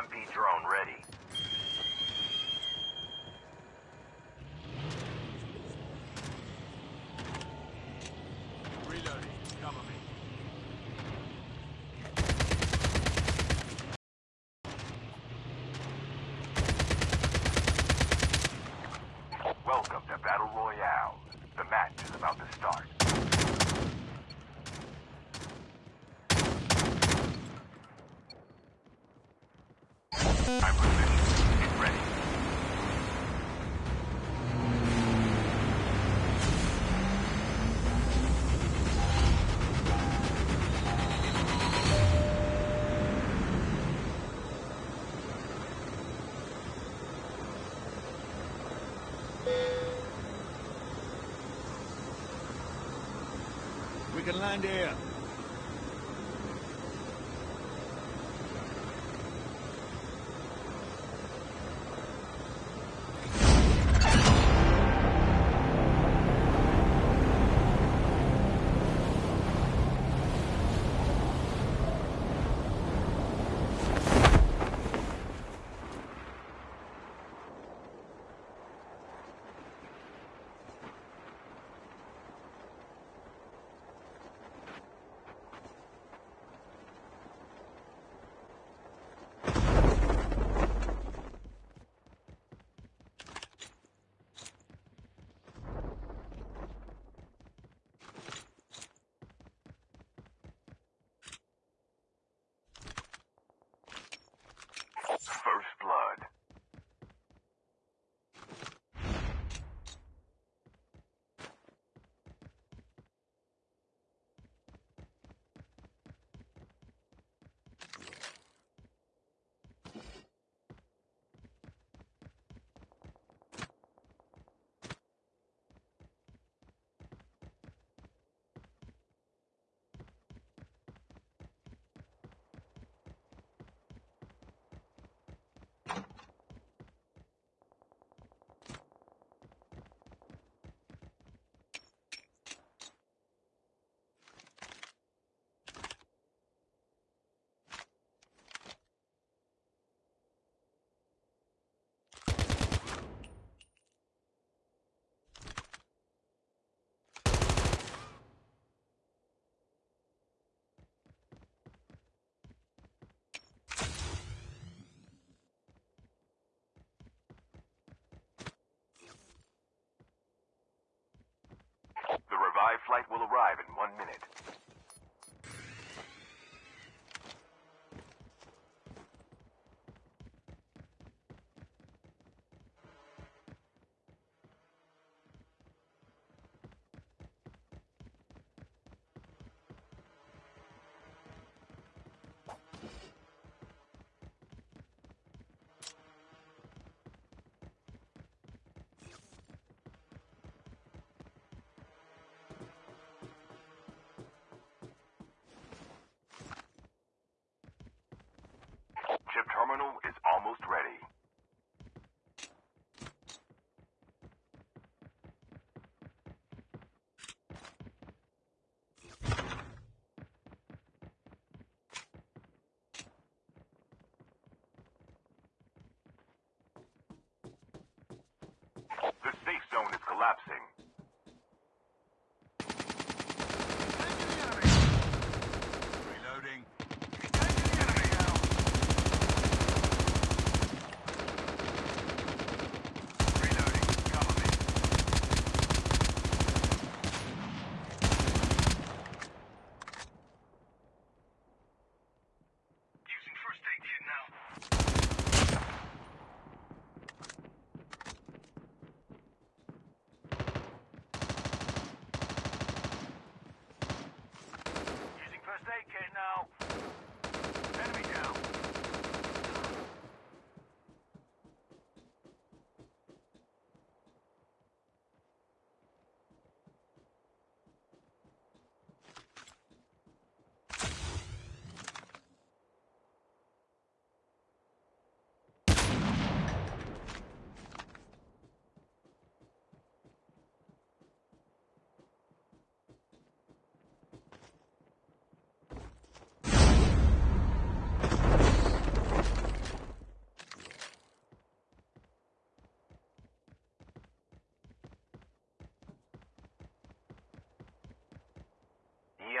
EMP drone ready. We can land here.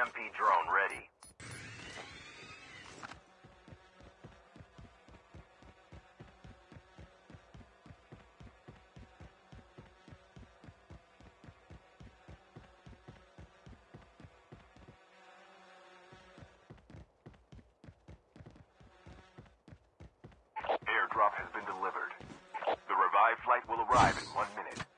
EMP drone ready. Airdrop has been delivered. The revived flight will arrive in one minute.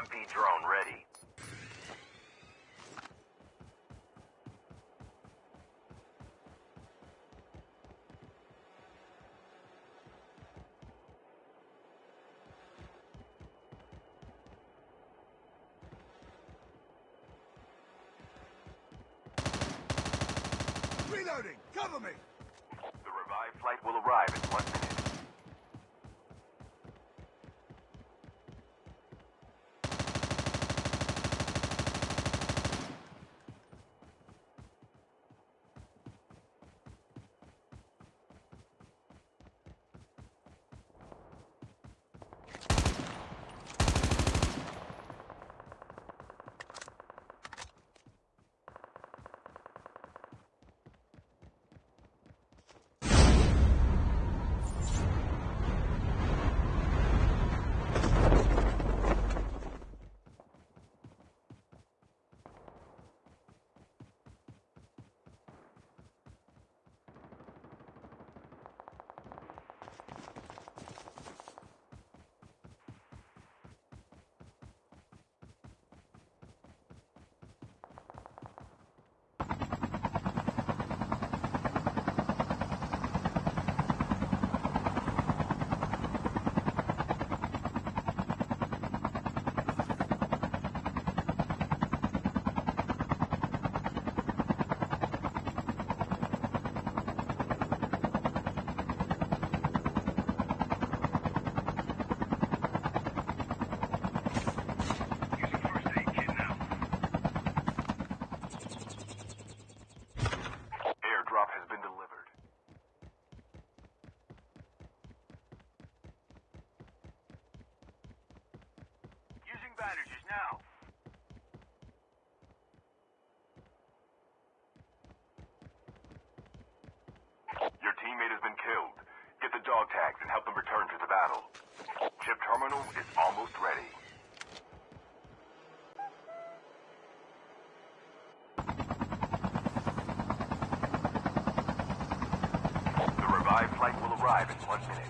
EMP drone ready. Reloading! Cover me! bandages now. Your teammate has been killed. Get the dog tags and help them return to the battle. Chip terminal is almost ready. The revived flight will arrive in one minute.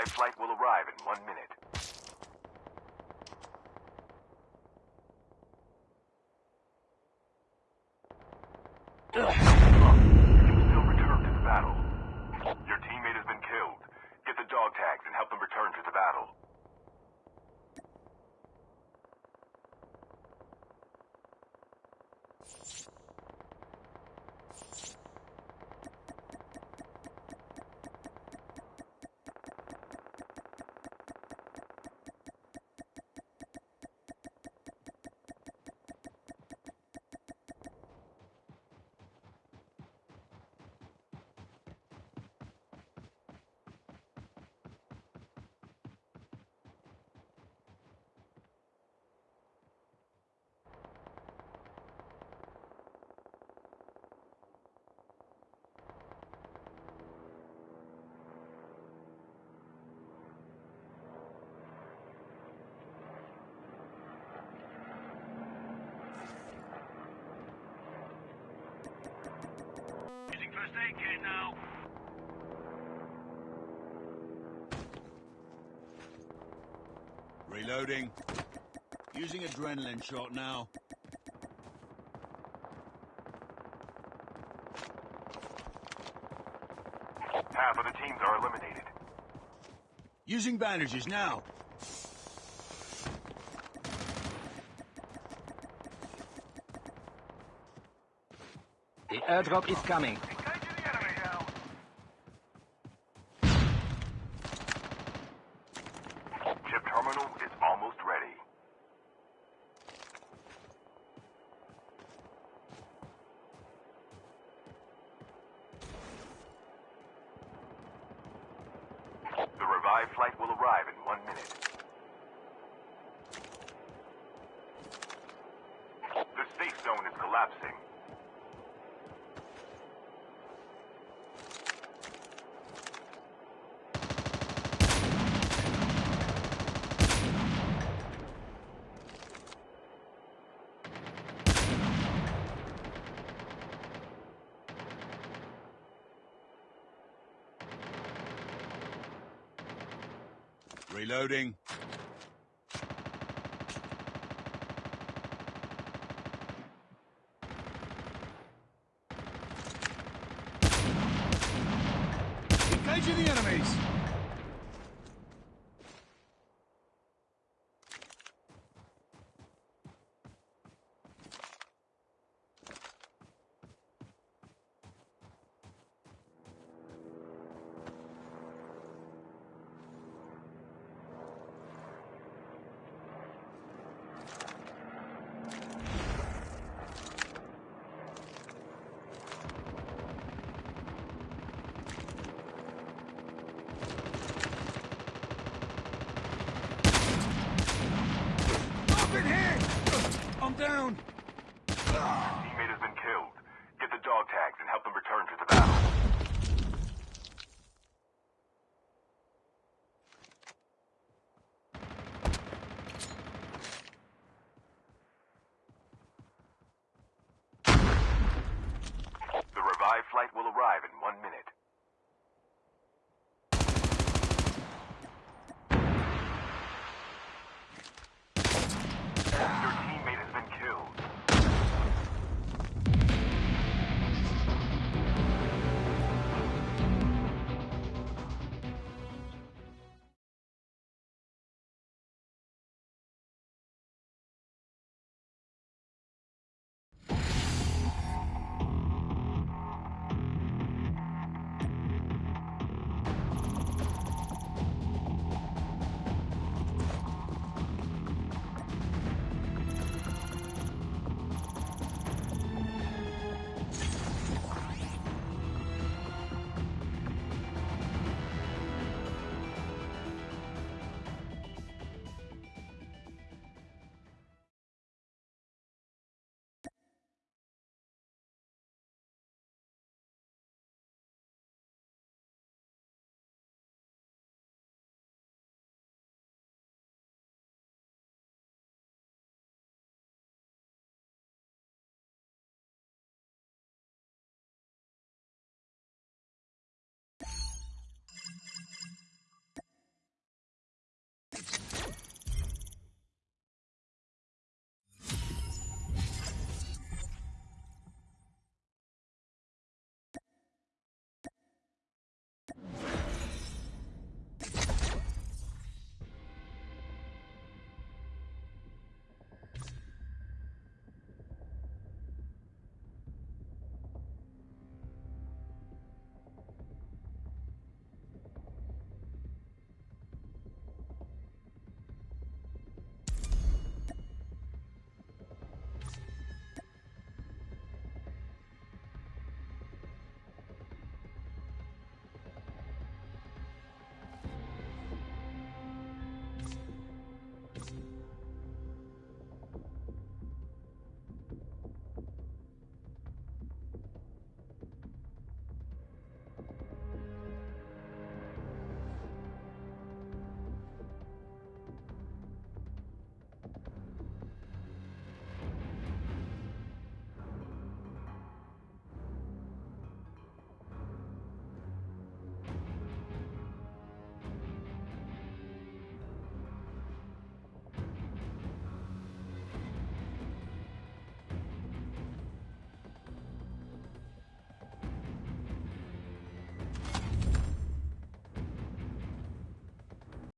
Revived flight will arrive in one minute. You can still return to the battle. Your teammate has been killed. Get the dog tags and help them return to the battle. Using first aid kit now. Reloading. Using adrenaline shot now. Half of the teams are eliminated. Using bandages now. The airdrop is coming. Engaging the enemy now. Chip terminal is almost ready. The revived flight will arrive in one minute. The safe zone is collapsing. Reloading. Engaging the enemies. I'm down. Teammate has been killed. Get the dog tags and help them return to the